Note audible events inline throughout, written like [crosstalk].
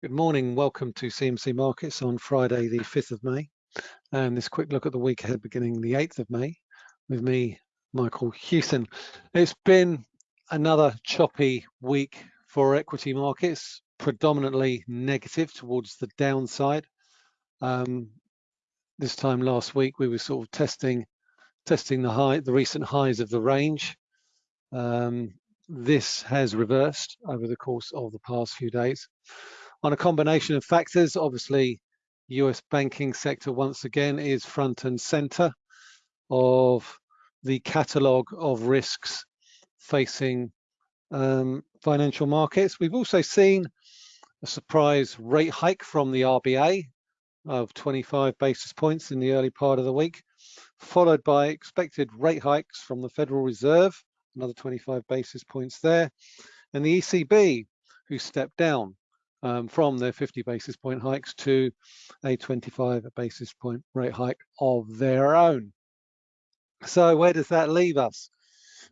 Good morning. Welcome to CMC Markets on Friday, the 5th of May. And this quick look at the week ahead beginning the 8th of May with me, Michael Hewson. It's been another choppy week for equity markets, predominantly negative towards the downside. Um, this time last week, we were sort of testing testing the high, the recent highs of the range. Um, this has reversed over the course of the past few days on a combination of factors. Obviously, US banking sector once again is front and center of the catalogue of risks facing um, financial markets. We've also seen a surprise rate hike from the RBA of 25 basis points in the early part of the week, followed by expected rate hikes from the Federal Reserve, another 25 basis points there, and the ECB, who stepped down um, from their 50 basis point hikes to a 25 basis point rate hike of their own. So where does that leave us?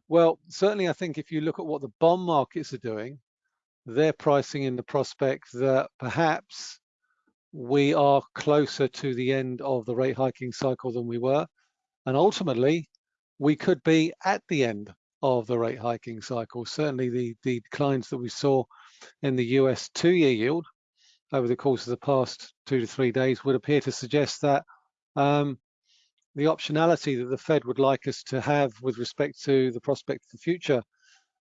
Well, certainly I think if you look at what the bond markets are doing, they're pricing in the prospect that perhaps we are closer to the end of the rate hiking cycle than we were. And ultimately, we could be at the end of the rate hiking cycle. Certainly the, the declines that we saw in the US two-year yield over the course of the past two to three days would appear to suggest that um, the optionality that the Fed would like us to have with respect to the prospect of future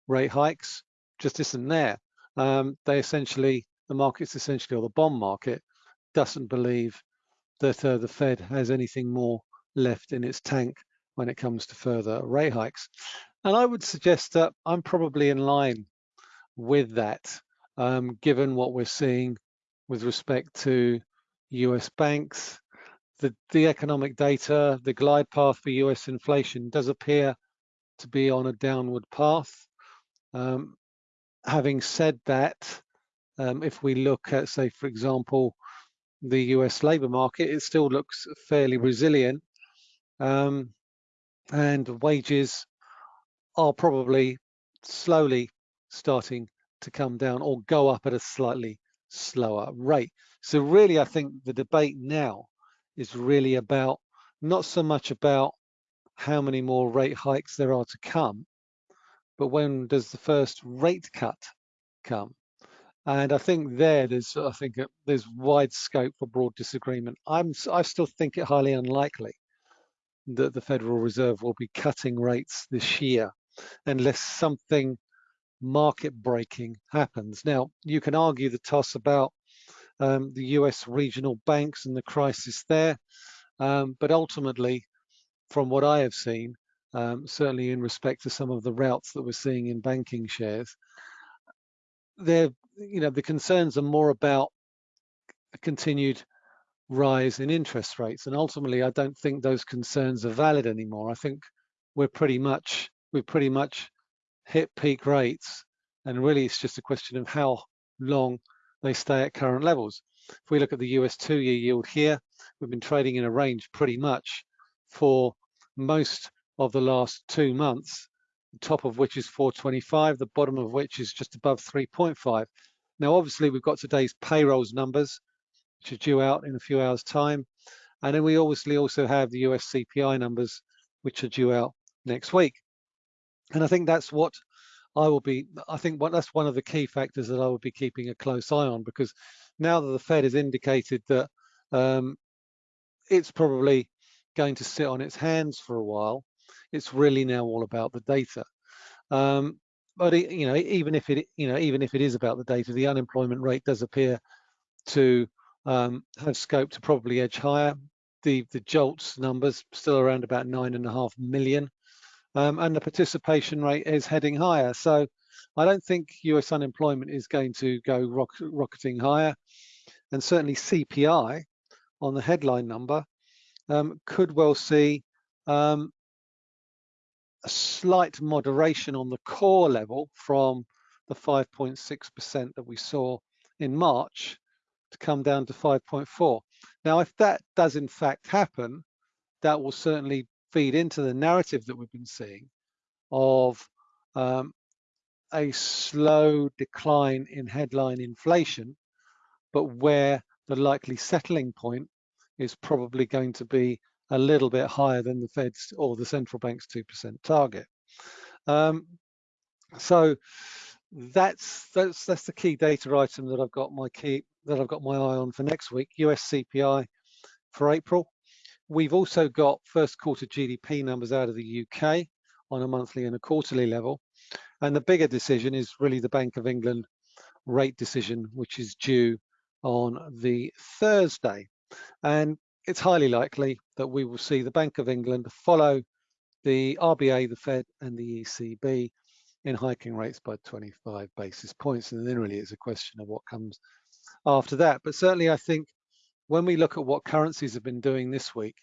rate hikes just isn't there. Um, they essentially, the market's essentially, or the bond market, doesn't believe that uh, the Fed has anything more left in its tank when it comes to further rate hikes. And I would suggest that I'm probably in line with that um, given what we're seeing with respect to US banks. The, the economic data, the glide path for US inflation does appear to be on a downward path. Um, having said that, um, if we look at, say, for example, the US labor market, it still looks fairly resilient. Um, and wages are probably slowly starting to come down or go up at a slightly slower rate. So really, I think the debate now is really about not so much about how many more rate hikes there are to come, but when does the first rate cut come? And I think there, there's, I think uh, there's wide scope for broad disagreement. I'm, I still think it highly unlikely that the Federal Reserve will be cutting rates this year unless something market breaking happens. Now, you can argue the toss about um, the US regional banks and the crisis there, um, but ultimately, from what I have seen, um, certainly in respect to some of the routes that we're seeing in banking shares, there, you know, the concerns are more about a continued rise in interest rates, and ultimately, I don't think those concerns are valid anymore. I think we're pretty much we've pretty much hit peak rates and really it's just a question of how long they stay at current levels. If we look at the US two-year yield here, we've been trading in a range pretty much for most of the last two months, the top of which is 425, the bottom of which is just above 3.5. Now, obviously, we've got today's payrolls numbers, which are due out in a few hours' time. And then we obviously also have the US CPI numbers, which are due out next week. And I think that's what I will be, I think what, that's one of the key factors that I will be keeping a close eye on because now that the Fed has indicated that um, it's probably going to sit on its hands for a while, it's really now all about the data. Um, but you know, even if it, you know, even if it is about the data, the unemployment rate does appear to um, have scope to probably edge higher. The the JOLTS numbers still around about nine and a half million um, and the participation rate is heading higher. So I don't think US unemployment is going to go rock, rocketing higher. And certainly CPI on the headline number um, could well see um, a slight moderation on the core level from the 5.6% that we saw in March to come down to 5.4. Now, if that does in fact happen, that will certainly feed into the narrative that we've been seeing of um, a slow decline in headline inflation, but where the likely settling point is probably going to be a little bit higher than the Fed's or the central bank's 2% target. Um, so that's that's that's the key data item that I've got my key that I've got my eye on for next week. US CPI for April. We've also got first quarter GDP numbers out of the UK on a monthly and a quarterly level. And the bigger decision is really the Bank of England rate decision, which is due on the Thursday. And it's highly likely that we will see the Bank of England follow the RBA, the Fed, and the ECB in hiking rates by 25 basis points. And then really it's a question of what comes after that. But certainly I think when we look at what currencies have been doing this week,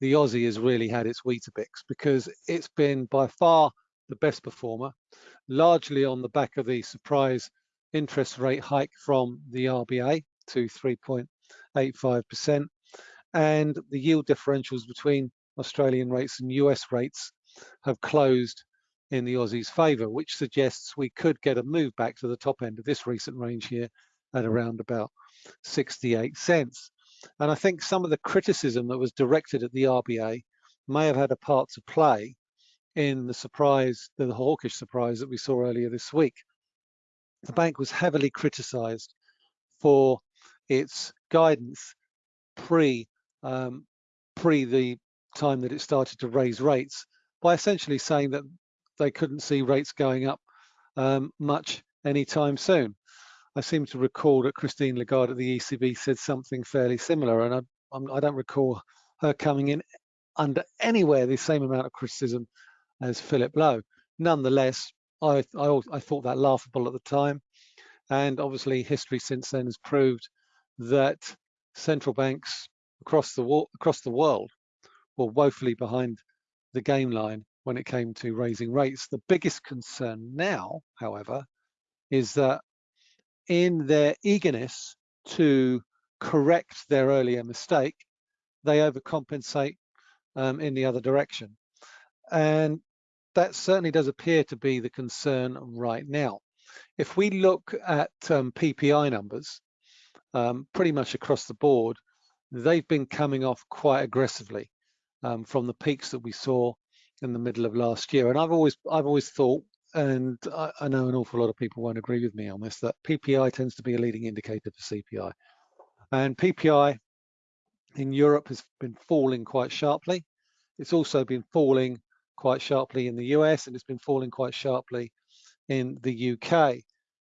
the Aussie has really had its Weetabix because it's been by far the best performer, largely on the back of the surprise interest rate hike from the RBA to 3.85%. And the yield differentials between Australian rates and US rates have closed in the Aussie's favour, which suggests we could get a move back to the top end of this recent range here at around about 68 cents. And I think some of the criticism that was directed at the RBA may have had a part to play in the surprise, the hawkish surprise that we saw earlier this week. The bank was heavily criticised for its guidance pre um, pre the time that it started to raise rates by essentially saying that they couldn't see rates going up um, much anytime soon. I seem to recall that Christine Lagarde at the ECB said something fairly similar, and I, I don't recall her coming in under anywhere the same amount of criticism as Philip Lowe. Nonetheless, I, I, I thought that laughable at the time, and obviously history since then has proved that central banks across the across the world were woefully behind the game line when it came to raising rates. The biggest concern now, however, is that in their eagerness to correct their earlier mistake, they overcompensate um, in the other direction. And that certainly does appear to be the concern right now. If we look at um, PPI numbers, um, pretty much across the board, they've been coming off quite aggressively um, from the peaks that we saw in the middle of last year. And I've always I've always thought and I, I, know an awful lot of people won't agree with me on this, that PPI tends to be a leading indicator for CPI. And PPI in Europe has been falling quite sharply. It's also been falling quite sharply in the US and it's been falling quite sharply in the UK.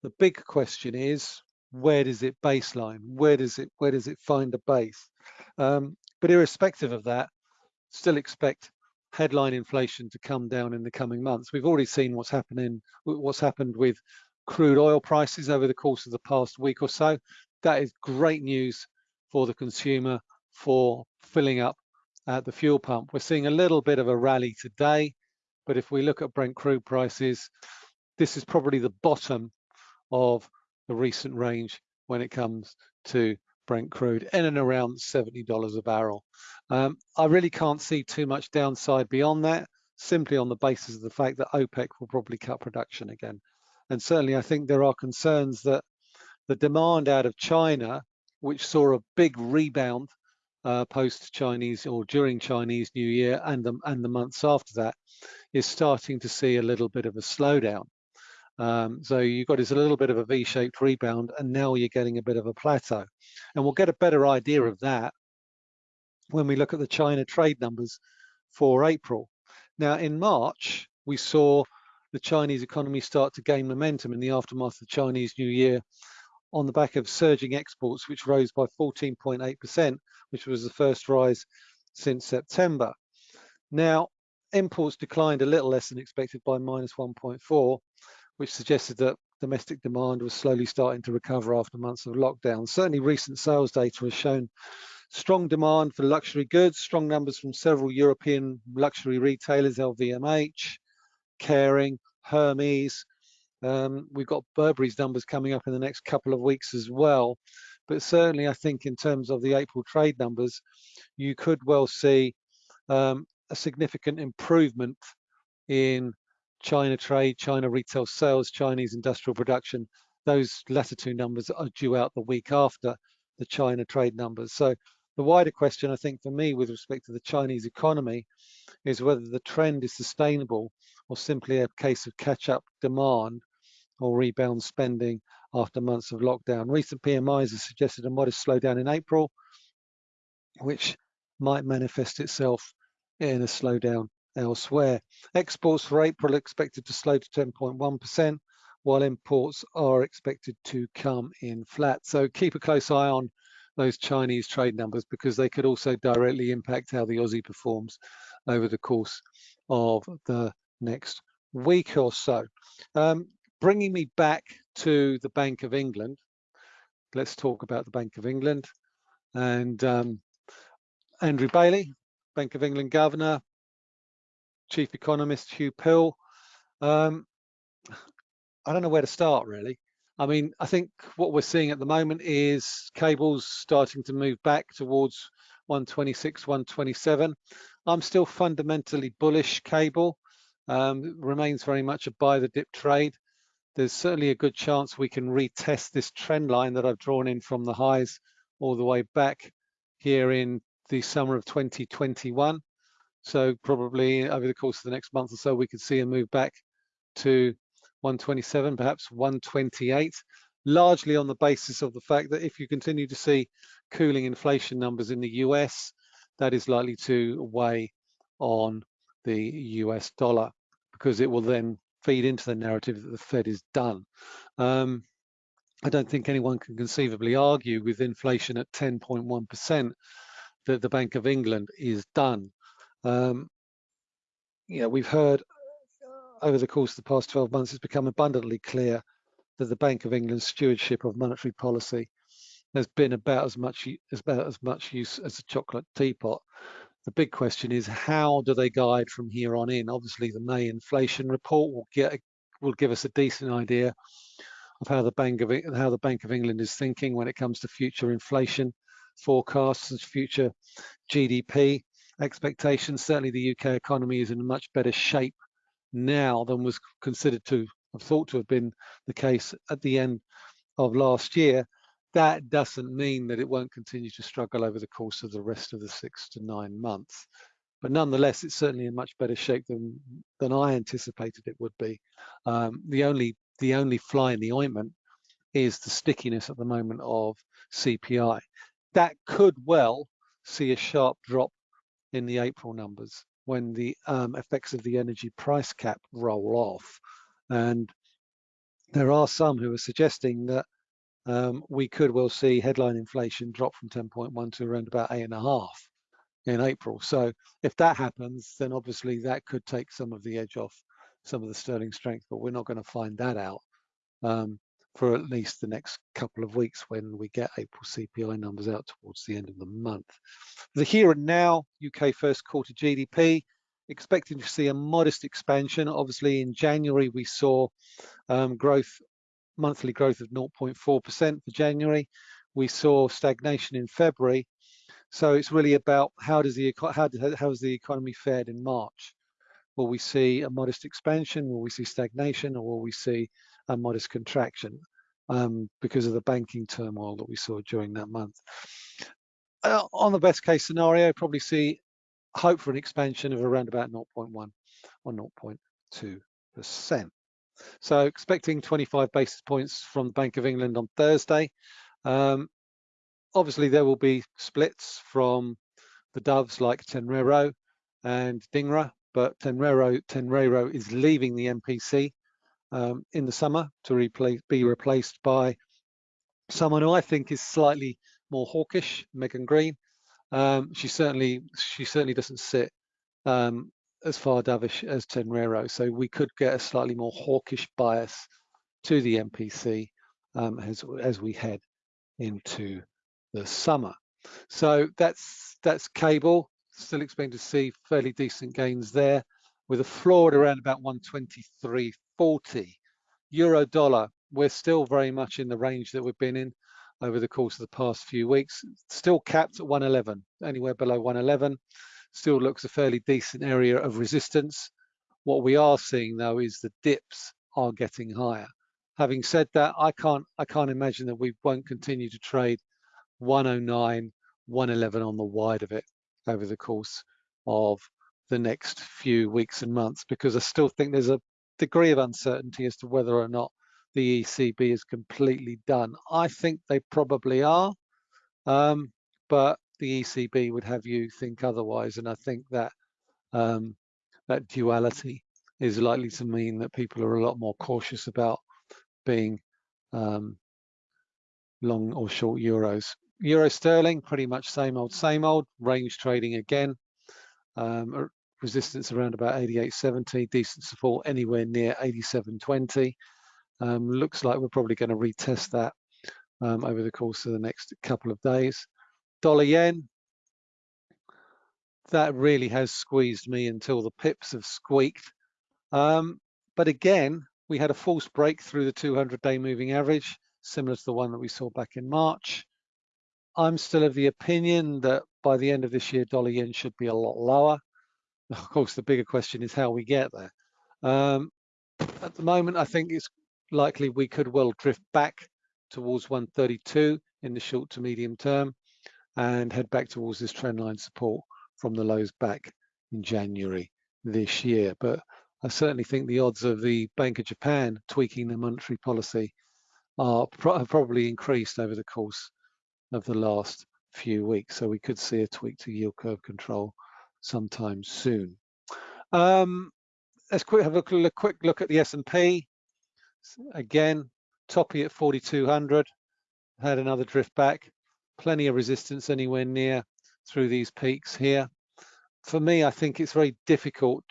The big question is, where does it baseline? Where does it where does it find a base? Um, but irrespective of that, still expect headline inflation to come down in the coming months. We've already seen what's happening, what's happened with crude oil prices over the course of the past week or so. That is great news for the consumer for filling up at the fuel pump. We're seeing a little bit of a rally today, but if we look at Brent crude prices, this is probably the bottom of the recent range when it comes to Brent crude in and around $70 a barrel. Um, I really can't see too much downside beyond that, simply on the basis of the fact that OPEC will probably cut production again. And certainly I think there are concerns that the demand out of China, which saw a big rebound uh, post Chinese or during Chinese New Year and the, and the months after that, is starting to see a little bit of a slowdown. Um, so you've got this a little bit of a V-shaped rebound and now you're getting a bit of a plateau. And we'll get a better idea of that when we look at the China trade numbers for April. Now in March, we saw the Chinese economy start to gain momentum in the aftermath of the Chinese New Year on the back of surging exports, which rose by 14.8%, which was the first rise since September. Now, imports declined a little less than expected by minus 1.4, which suggested that domestic demand was slowly starting to recover after months of lockdown. Certainly recent sales data has shown strong demand for luxury goods, strong numbers from several European luxury retailers, LVMH, Kering, Hermes. Um, we've got Burberry's numbers coming up in the next couple of weeks as well. But certainly I think in terms of the April trade numbers, you could well see um, a significant improvement in China trade, China retail sales, Chinese industrial production those latter two numbers are due out the week after the China trade numbers. So the wider question, I think, for me with respect to the Chinese economy is whether the trend is sustainable or simply a case of catch-up demand or rebound spending after months of lockdown. Recent PMIs have suggested a modest slowdown in April, which might manifest itself in a slowdown elsewhere. Exports for April are expected to slow to 10.1%, while imports are expected to come in flat. So keep a close eye on those Chinese trade numbers because they could also directly impact how the Aussie performs over the course of the next week or so. Um, bringing me back to the Bank of England, let's talk about the Bank of England and um, Andrew Bailey, Bank of England Governor, Chief Economist Huw Pill. Um, I don't know where to start really. I mean, I think what we're seeing at the moment is cables starting to move back towards 126, 127. I'm still fundamentally bullish cable. Um, remains very much a buy the dip trade. There's certainly a good chance we can retest this trend line that I've drawn in from the highs all the way back here in the summer of 2021. So probably over the course of the next month or so, we could see a move back to 127, perhaps 128, largely on the basis of the fact that if you continue to see cooling inflation numbers in the US, that is likely to weigh on the US dollar because it will then feed into the narrative that the Fed is done. Um, I don't think anyone can conceivably argue with inflation at 10.1% that the Bank of England is done. Um, you know, we've heard over the course of the past 12 months, it's become abundantly clear that the Bank of England's stewardship of monetary policy has been about as much about as much use as a chocolate teapot. The big question is how do they guide from here on in? Obviously, the May inflation report will get will give us a decent idea of how the Bank of how the Bank of England is thinking when it comes to future inflation forecasts and future GDP expectations. Certainly, the UK economy is in much better shape now than was considered to have thought to have been the case at the end of last year, that doesn't mean that it won't continue to struggle over the course of the rest of the six to nine months. But nonetheless, it's certainly in much better shape than than I anticipated it would be. Um, the only the only fly in the ointment is the stickiness at the moment of CPI. That could well see a sharp drop in the April numbers when the um, effects of the energy price cap roll off. And there are some who are suggesting that um, we could well see headline inflation drop from 10.1 to around about eight and a half in April. So if that happens, then obviously that could take some of the edge off some of the sterling strength, but we're not going to find that out um, for at least the next couple of weeks when we get April CPI numbers out towards the end of the month. The here and now UK first quarter GDP, expecting to see a modest expansion. Obviously in January we saw um, growth, monthly growth of 0.4% for January. We saw stagnation in February. So it's really about how does the how, how has the economy fared in March? Will we see a modest expansion? Will we see stagnation or will we see a modest contraction um, because of the banking turmoil that we saw during that month. Uh, on the best case scenario, probably see hope for an expansion of around about 0.1 or 0.2%. So expecting 25 basis points from the Bank of England on Thursday. Um, obviously, there will be splits from the doves like Tenreyro and Dhingra, but Tenreyro, Tenreyro is leaving the MPC um, in the summer to replace, be replaced by someone who I think is slightly more hawkish, Megan Greene. Um, she certainly she certainly doesn't sit um, as far dovish as Tenreyro, so we could get a slightly more hawkish bias to the MPC um, as as we head into the summer. So that's that's cable. Still expecting to see fairly decent gains there with a floor at around about 123.40. Euro dollar, we're still very much in the range that we've been in over the course of the past few weeks. Still capped at 111, anywhere below 111. Still looks a fairly decent area of resistance. What we are seeing though is the dips are getting higher. having said that, I can't I can't imagine that we won't continue to trade 109, 111 on the wide of it over the course of the next few weeks and months because I still think there's a degree of uncertainty as to whether or not the ECB is completely done. I think they probably are, um, but the ECB would have you think otherwise, and I think that um, that duality is likely to mean that people are a lot more cautious about being um, long or short euros. Euro sterling, pretty much same old, same old. Range trading again. Um, resistance around about 88.70, decent support anywhere near 87.20. Um, looks like we're probably going to retest that um, over the course of the next couple of days. Dollar yen, that really has squeezed me until the pips have squeaked. Um, but again, we had a false break through the 200-day moving average, similar to the one that we saw back in March. I'm still of the opinion that by the end of this year, dollar yen should be a lot lower. [laughs] Of course, the bigger question is how we get there. Um, at the moment, I think it's likely we could well drift back towards 132 in the short to medium term and head back towards this trendline support from the lows back in January this year. But I certainly think the odds of the Bank of Japan tweaking their monetary policy are pro probably increased over the course of the last few weeks. So we could see a tweak to yield curve control sometime soon. Um, let's quick have a quick look at the S&P. Again, toppy at 4,200, had another drift back. Plenty of resistance anywhere near through these peaks here. For me, I think it's very difficult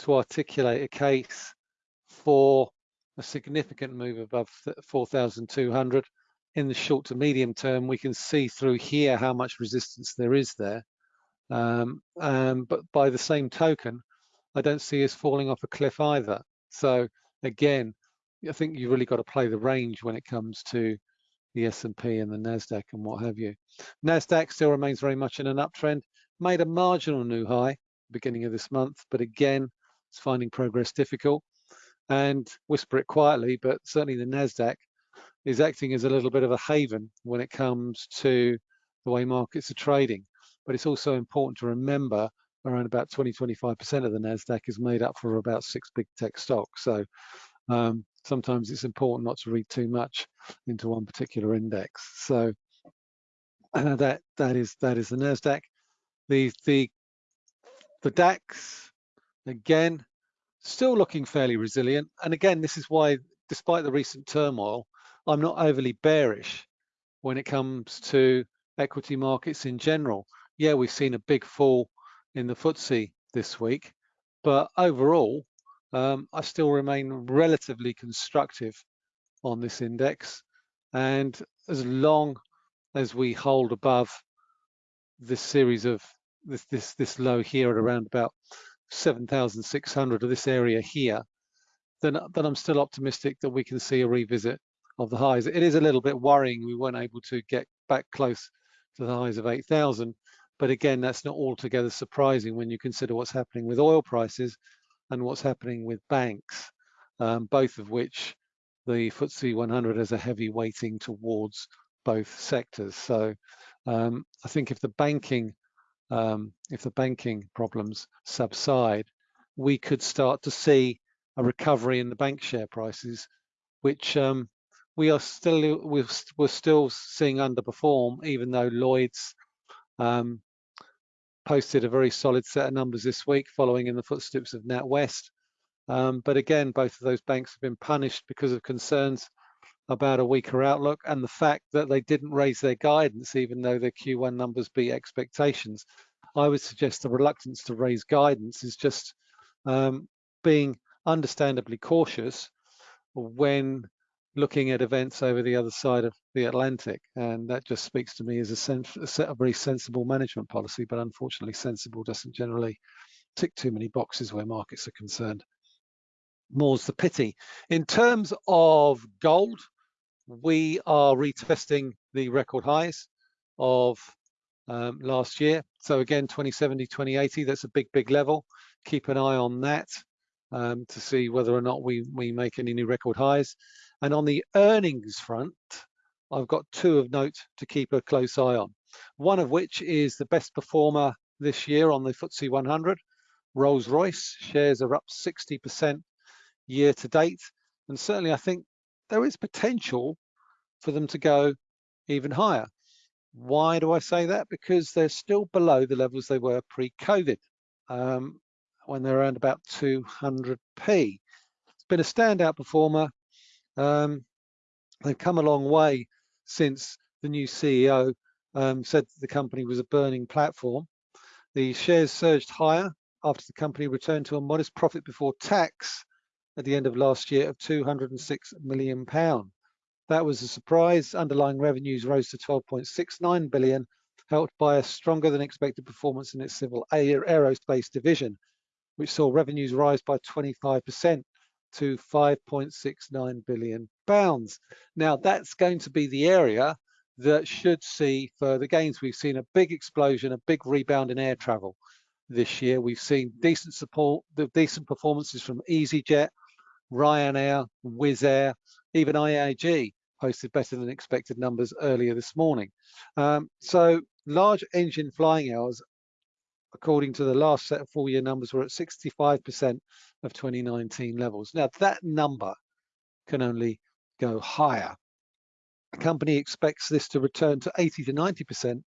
to articulate a case for a significant move above 4,200 in the short to medium term. We can see through here how much resistance there is there. Um, um, but by the same token, I don't see us falling off a cliff either. So again, I think you've really got to play the range when it comes to the S&P and the Nasdaq and what have you. Nasdaq still remains very much in an uptrend. Made a marginal new high beginning of this month, but again, it's finding progress difficult. And whisper it quietly, but certainly the Nasdaq is acting as a little bit of a haven when it comes to the way markets are trading. But it's also important to remember around about 20, 25% of the NASDAQ is made up for about six big tech stocks. So um, sometimes it's important not to read too much into one particular index. So uh, [clears throat] that that is that is the Nasdaq. The the the DAX again still looking fairly resilient. And again, this is why, despite the recent turmoil, I'm not overly bearish when it comes to equity markets in general. Yeah, we've seen a big fall in the FTSE this week, but overall, um, I still remain relatively constructive on this index. And as long as we hold above this series of this this this low here at around about 7,600 of this area here, then then I'm still optimistic that we can see a revisit of the highs. It is a little bit worrying we weren't able to get back close to the highs of 8,000, but again, that's not altogether surprising when you consider what's happening with oil prices and what's happening with banks, um, both of which the FTSE 100 has a heavy weighting towards both sectors. So um, I think if the banking um, if the banking problems subside, we could start to see a recovery in the bank share prices, which um, we are still we're, we're, still seeing underperform, even though Lloyds um, posted a very solid set of numbers this week, following in the footsteps of NatWest. Um, but again, both of those banks have been punished because of concerns about a weaker outlook and the fact that they didn't raise their guidance, even though their Q1 numbers beat expectations. I would suggest the reluctance to raise guidance is just um, being understandably cautious when looking at events over the other side of the Atlantic. And that just speaks to me as a, a very sensible management policy, but unfortunately sensible doesn't generally tick too many boxes where markets are concerned. More's the pity. In terms of gold, we are retesting the record highs of um, last year. So again, 2070, 2080, that's a big, big level. Keep an eye on that um, to see whether or not we, we make any new record highs. And on the earnings front, I've got two of note to keep a close eye on. One of which is the best performer this year on the FTSE 100, Rolls-Royce. Shares are up 60% year to date. And certainly I think there is potential for them to go even higher. Why do I say that? Because they're still below the levels they were pre-COVID, um, when they're around about 200p. It's been a standout performer. Um, they've come a long way since the new CEO um, said the company was a burning platform. The shares surged higher after the company returned to a modest profit before tax at the end of last year of 206 million pound. That was a surprise. Underlying revenues rose to 12.69 billion, helped by a stronger than expected performance in its civil aerospace division, which saw revenues rise by 25% to 5.69 billion pounds. Now that's going to be the area that should see further gains. We've seen a big explosion, a big rebound in air travel this year. We've seen decent support, the decent performances from EasyJet, Ryanair, Wizz Air, even IAG posted better than expected numbers earlier this morning. Um, so large engine flying hours, according to the last set of full year numbers, were at 65% of 2019 levels. Now that number can only go higher. The company expects this to return to 80 to 90%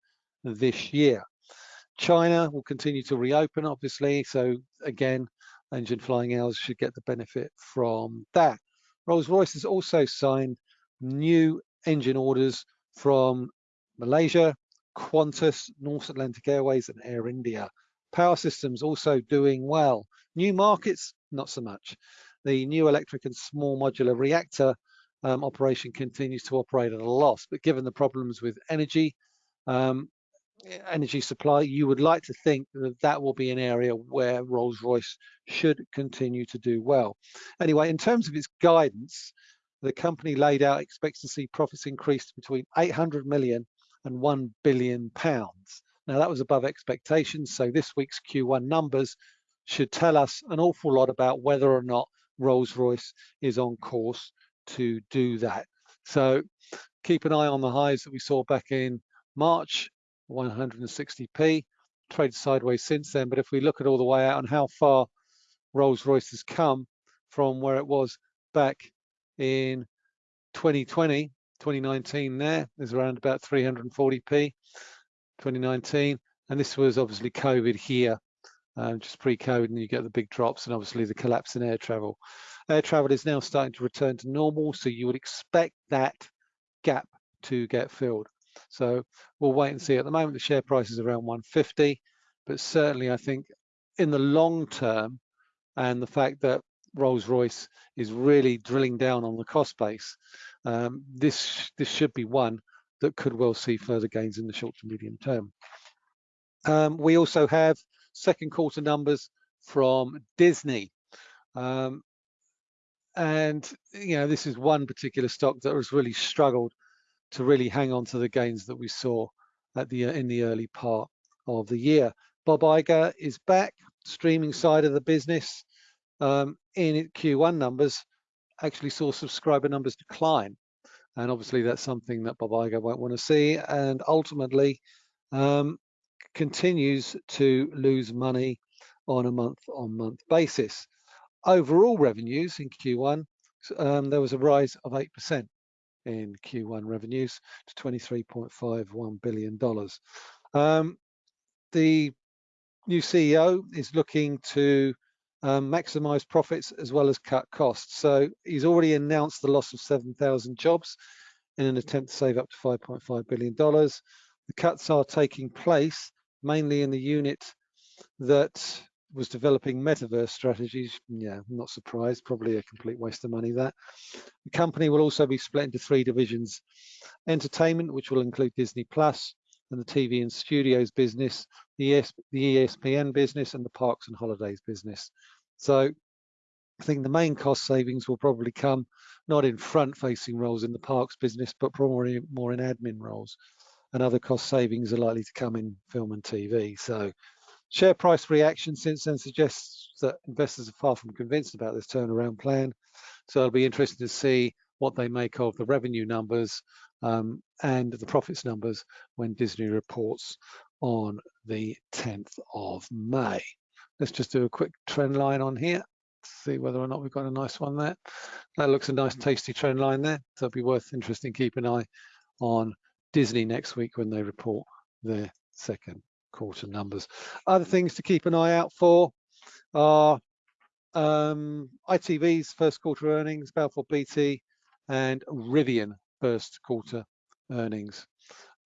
this year. China will continue to reopen, obviously. So again, engine flying hours should get the benefit from that. Rolls-Royce has also signed new engine orders from Malaysia, Qantas, Norse Atlantic Airways and Air India. Power systems also doing well. New markets, not so much. The new electric and small modular reactor um, operation continues to operate at a loss, but given the problems with energy, um, energy supply, you would like to think that that will be an area where Rolls-Royce should continue to do well. Anyway, in terms of its guidance, the company laid out expects to see profits increased between 800 million and 1 billion pounds. Now that was above expectations, so this week's Q1 numbers should tell us an awful lot about whether or not Rolls-Royce is on course to do that. So keep an eye on the highs that we saw back in March 160p, traded sideways since then. But if we look at all the way out and how far Rolls-Royce has come from where it was back in 2020, 2019 there is around about 340p, 2019. And this was obviously COVID here, um, just pre-COVID and you get the big drops and obviously the collapse in air travel. Air travel is now starting to return to normal, so you would expect that gap to get filled. So we'll wait and see. At the moment, the share price is around 150, but certainly I think in the long term, and the fact that Rolls-Royce is really drilling down on the cost base, um, this this should be one that could well see further gains in the short to medium term. Um, we also have second quarter numbers from Disney. Um, and you know this is one particular stock that has really struggled to really hang on to the gains that we saw at the in the early part of the year. Bob Iger is back, streaming side of the business. Um, in Q1 numbers, actually saw subscriber numbers decline. And obviously that's something that Bob Iger won't want to see. And ultimately um, continues to lose money on a month on month basis. Overall revenues in Q1, um, there was a rise of 8% in Q1 revenues to $23.51 billion. Um, the new CEO is looking to um, maximize profits as well as cut costs. So he's already announced the loss of 7,000 jobs in an attempt to save up to $5.5 billion. The cuts are taking place mainly in the unit that was developing metaverse strategies. Yeah, I'm not surprised, probably a complete waste of money that. The company will also be split into three divisions. Entertainment, which will include Disney Plus and the TV and studios business, the, ES, the ESPN business and the parks and holidays business. So I think the main cost savings will probably come not in front facing roles in the parks business, but probably more in admin roles. And other cost savings are likely to come in film and TV. So Share price reaction since then suggests that investors are far from convinced about this turnaround plan. So it'll be interesting to see what they make of the revenue numbers um, and the profits numbers when Disney reports on the 10th of May. Let's just do a quick trend line on here, see whether or not we've got a nice one there. That looks a nice tasty trend line there. So it'll be worth interesting keep an eye on Disney next week when they report their second quarter numbers. Other things to keep an eye out for are um, ITV's first quarter earnings, Balfour Beatty, and Rivian first quarter earnings.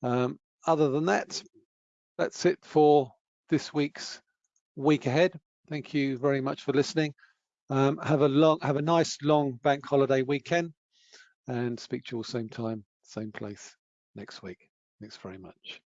Um, other than that, that's it for this week's week ahead. Thank you very much for listening. Um, have a long, have a nice long bank holiday weekend, and speak to you all same time, same place next week. Thanks very much.